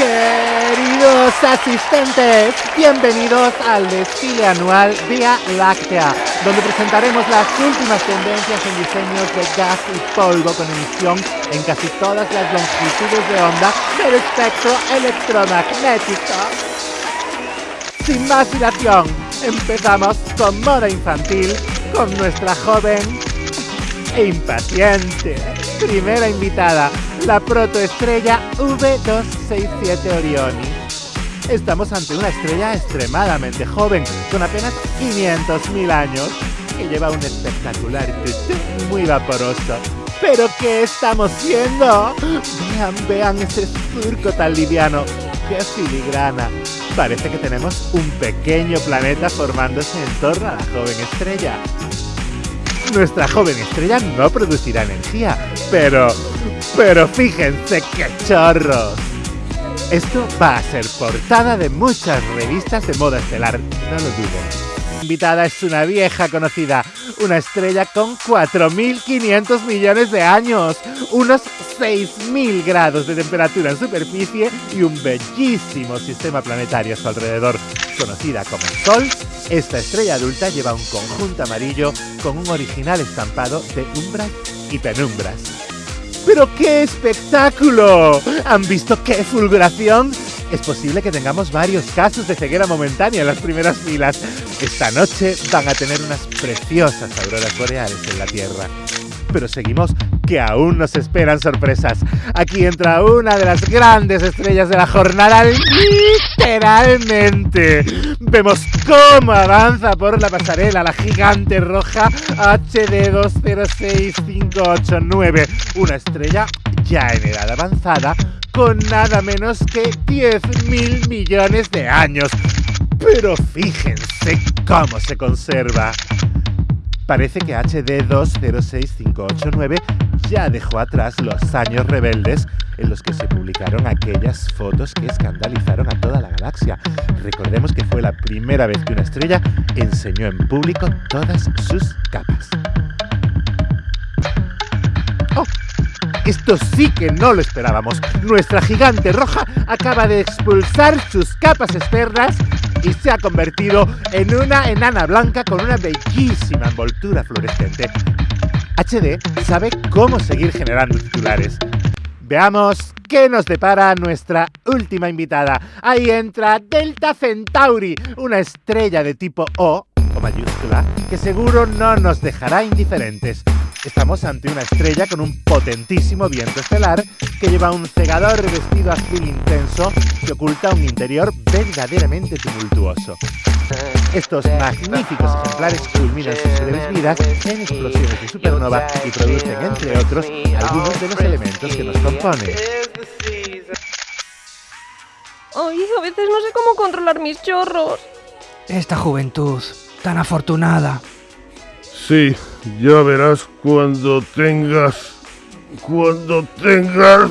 Queridos asistentes, bienvenidos al desfile anual Vía Láctea, donde presentaremos las últimas tendencias en diseños de gas y polvo con emisión en casi todas las longitudes de onda del espectro electromagnético. Sin más dilación, empezamos con moda infantil con nuestra joven e impaciente primera invitada, la protoestrella V267 Orioni. Estamos ante una estrella extremadamente joven, con apenas 500.000 años, que lleva un espectacular muy vaporoso. ¿Pero qué estamos viendo? Vean, vean ese surco tan liviano. ¡Qué filigrana! Parece que tenemos un pequeño planeta formándose en torno a la joven estrella. Nuestra joven estrella no producirá energía, pero... Pero fíjense qué chorros. Esto va a ser portada de muchas revistas de moda estelar, no lo dudo invitada es una vieja conocida, una estrella con 4.500 millones de años, unos 6.000 grados de temperatura en superficie y un bellísimo sistema planetario a su alrededor. Conocida como el Sol, esta estrella adulta lleva un conjunto amarillo con un original estampado de umbras y penumbras. ¡Pero qué espectáculo! ¿Han visto qué fulguración? Es posible que tengamos varios casos de ceguera momentánea en las primeras filas. Esta noche van a tener unas preciosas auroras boreales en la Tierra. Pero seguimos que aún nos esperan sorpresas. Aquí entra una de las grandes estrellas de la jornada, literalmente. Vemos cómo avanza por la pasarela la gigante roja HD 206589, una estrella ya en edad avanzada con nada menos que 10 mil millones de años. Pero fíjense cómo se conserva. Parece que HD 206589 ya dejó atrás los años rebeldes en los que se publicaron aquellas fotos que escandalizaron a toda la galaxia. Recordemos que fue la primera vez que una estrella enseñó en público todas sus capas. Esto sí que no lo esperábamos. Nuestra gigante roja acaba de expulsar sus capas externas y se ha convertido en una enana blanca con una bellísima envoltura fluorescente. HD sabe cómo seguir generando titulares. Veamos qué nos depara nuestra última invitada. Ahí entra Delta Centauri, una estrella de tipo O, o mayúscula, que seguro no nos dejará indiferentes. Estamos ante una estrella con un potentísimo viento estelar que lleva un cegador vestido azul intenso que oculta un interior verdaderamente tumultuoso. Estos magníficos ejemplares culminan sus breves vidas en explosiones de supernova y producen, entre otros, algunos de los elementos que nos componen. Ay, a veces no sé cómo controlar mis chorros. Esta juventud, tan afortunada. Sí, ya verás cuando tengas... Cuando tengas...